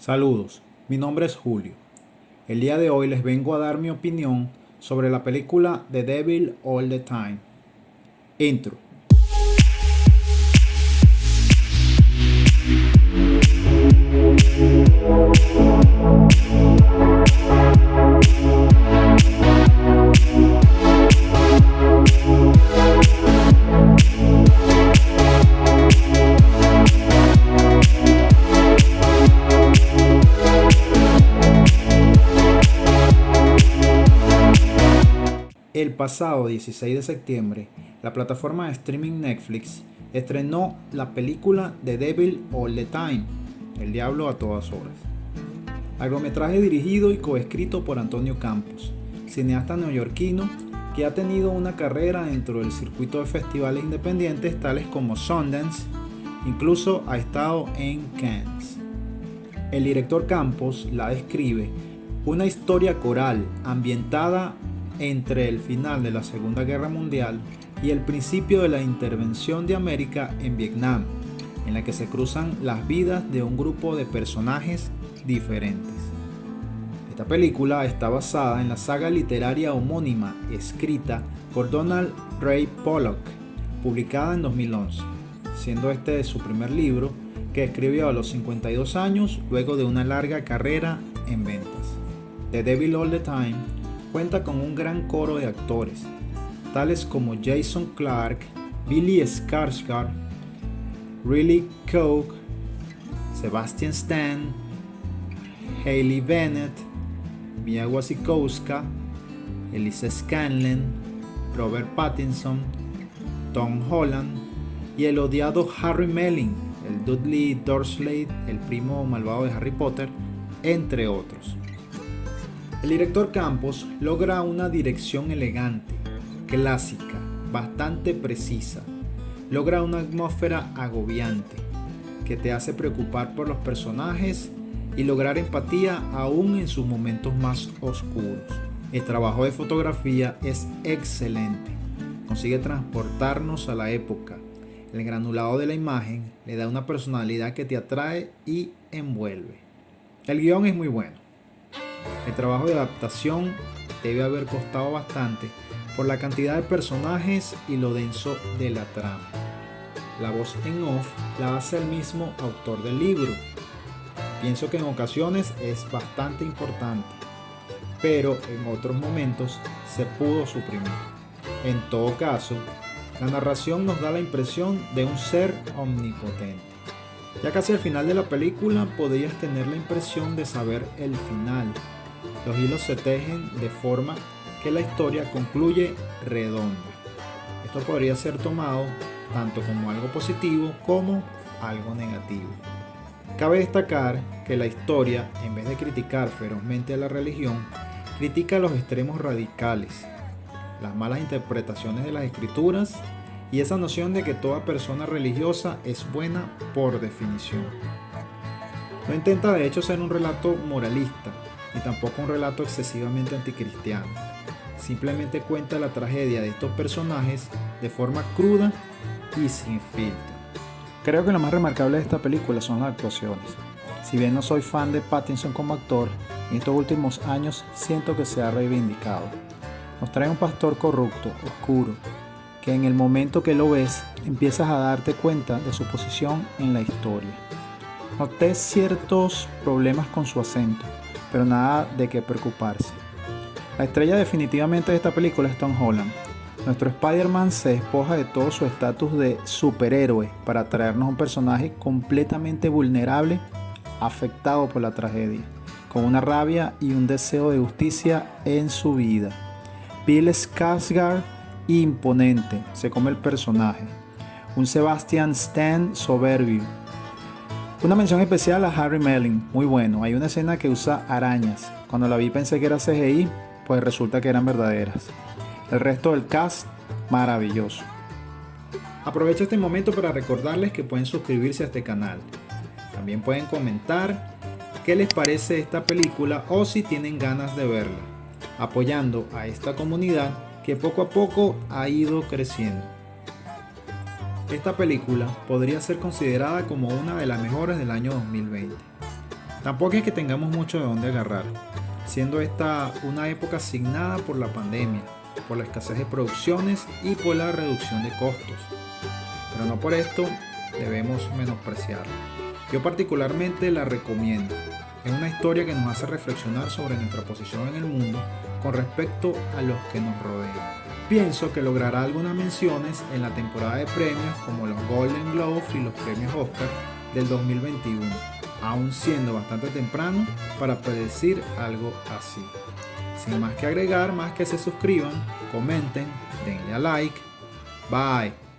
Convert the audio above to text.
Saludos, mi nombre es Julio. El día de hoy les vengo a dar mi opinión sobre la película The Devil All the Time. Intro. El pasado 16 de septiembre, la plataforma de streaming Netflix estrenó la película The Devil All the Time, El Diablo a todas horas. Largometraje dirigido y coescrito por Antonio Campos, cineasta neoyorquino que ha tenido una carrera dentro del circuito de festivales independientes tales como Sundance, incluso ha estado en Cannes. El director Campos la describe una historia coral ambientada entre el final de la Segunda Guerra Mundial y el principio de la intervención de América en Vietnam, en la que se cruzan las vidas de un grupo de personajes diferentes. Esta película está basada en la saga literaria homónima escrita por Donald Ray Pollock, publicada en 2011, siendo este su primer libro que escribió a los 52 años luego de una larga carrera en ventas. The Devil All the Time cuenta con un gran coro de actores, tales como Jason Clark, Billy Skarsgård, Riley Coke, Sebastian Stan, Hayley Bennett, Mia Wasikowska, Elisa Scanlon, Robert Pattinson, Tom Holland y el odiado Harry Melling, el Dudley Dursley, el primo malvado de Harry Potter, entre otros. El director Campos logra una dirección elegante, clásica, bastante precisa. Logra una atmósfera agobiante que te hace preocupar por los personajes y lograr empatía aún en sus momentos más oscuros. El trabajo de fotografía es excelente. Consigue transportarnos a la época. El granulado de la imagen le da una personalidad que te atrae y envuelve. El guion es muy bueno. El trabajo de adaptación debe haber costado bastante por la cantidad de personajes y lo denso de la trama. La voz en off la hace el mismo autor del libro. Pienso que en ocasiones es bastante importante, pero en otros momentos se pudo suprimir. En todo caso, la narración nos da la impresión de un ser omnipotente. Ya casi al final de la película podrías tener la impresión de saber el final, los hilos se tejen de forma que la historia concluye redonda. Esto podría ser tomado tanto como algo positivo como algo negativo. Cabe destacar que la historia, en vez de criticar ferozmente a la religión, critica los extremos radicales, las malas interpretaciones de las escrituras y esa noción de que toda persona religiosa es buena por definición. No intenta de hecho ser un relato moralista, ni tampoco un relato excesivamente anticristiano. Simplemente cuenta la tragedia de estos personajes de forma cruda y sin filtro. Creo que lo más remarcable de esta película son las actuaciones. Si bien no soy fan de Pattinson como actor, en estos últimos años siento que se ha reivindicado. Nos trae un pastor corrupto, oscuro, que en el momento que lo ves empiezas a darte cuenta de su posición en la historia. Noté ciertos problemas con su acento, pero nada de qué preocuparse. La estrella definitivamente de esta película es Tom Holland. Nuestro Spider-Man se despoja de todo su estatus de superhéroe para traernos un personaje completamente vulnerable, afectado por la tragedia, con una rabia y un deseo de justicia en su vida. Bill Skarsgård imponente, se come el personaje. Un Sebastian Stan soberbio, una mención especial a Harry Melling, muy bueno. Hay una escena que usa arañas. Cuando la vi pensé que era CGI, pues resulta que eran verdaderas. El resto del cast, maravilloso. Aprovecho este momento para recordarles que pueden suscribirse a este canal. También pueden comentar qué les parece esta película o si tienen ganas de verla, apoyando a esta comunidad que poco a poco ha ido creciendo. Esta película podría ser considerada como una de las mejores del año 2020. Tampoco es que tengamos mucho de dónde agarrar, siendo esta una época asignada por la pandemia, por la escasez de producciones y por la reducción de costos. Pero no por esto debemos menospreciarla. Yo particularmente la recomiendo. Es una historia que nos hace reflexionar sobre nuestra posición en el mundo con respecto a los que nos rodean. Pienso que logrará algunas menciones en la temporada de premios como los Golden Globes y los premios Oscar del 2021, aún siendo bastante temprano para predecir algo así. Sin más que agregar, más que se suscriban, comenten, denle a like. Bye.